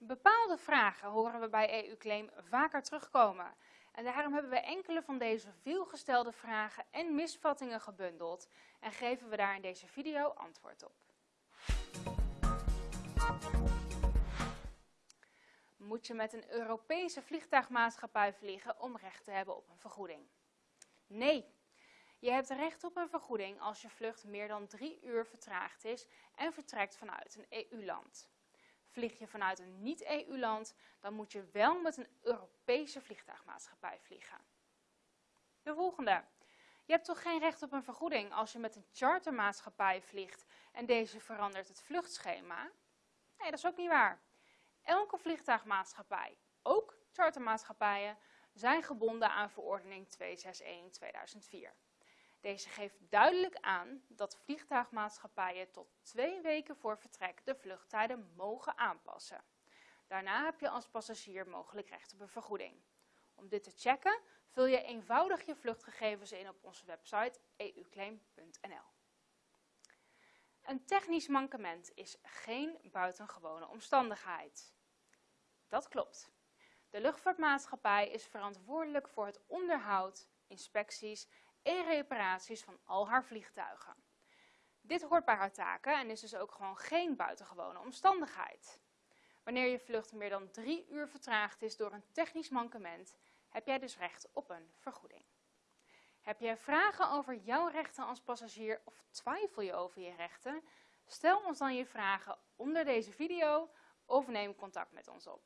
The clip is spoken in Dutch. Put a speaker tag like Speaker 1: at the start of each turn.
Speaker 1: Bepaalde vragen horen we bij EU-claim vaker terugkomen. En daarom hebben we enkele van deze veelgestelde vragen en misvattingen gebundeld en geven we daar in deze video antwoord op. Moet je met een Europese vliegtuigmaatschappij vliegen om recht te hebben op een vergoeding? Nee. Je hebt recht op een vergoeding als je vlucht meer dan drie uur vertraagd is en vertrekt vanuit een EU-land. Vlieg je vanuit een niet-EU-land, dan moet je wel met een Europese vliegtuigmaatschappij vliegen. De volgende. Je hebt toch geen recht op een vergoeding als je met een chartermaatschappij vliegt en deze verandert het vluchtschema? Nee, dat is ook niet waar. Elke vliegtuigmaatschappij, ook chartermaatschappijen, zijn gebonden aan verordening 261-2004. Deze geeft duidelijk aan dat vliegtuigmaatschappijen tot twee weken voor vertrek de vluchttijden mogen aanpassen. Daarna heb je als passagier mogelijk recht op een vergoeding. Om dit te checken vul je eenvoudig je vluchtgegevens in op onze website euclaim.nl. Een technisch mankement is geen buitengewone omstandigheid. Dat klopt. De luchtvaartmaatschappij is verantwoordelijk voor het onderhoud, inspecties en reparaties van al haar vliegtuigen. Dit hoort bij haar taken en is dus ook gewoon geen buitengewone omstandigheid. Wanneer je vlucht meer dan drie uur vertraagd is door een technisch mankement, heb jij dus recht op een vergoeding. Heb jij vragen over jouw rechten als passagier of twijfel je over je rechten? Stel ons dan je vragen onder deze video of neem contact met ons op.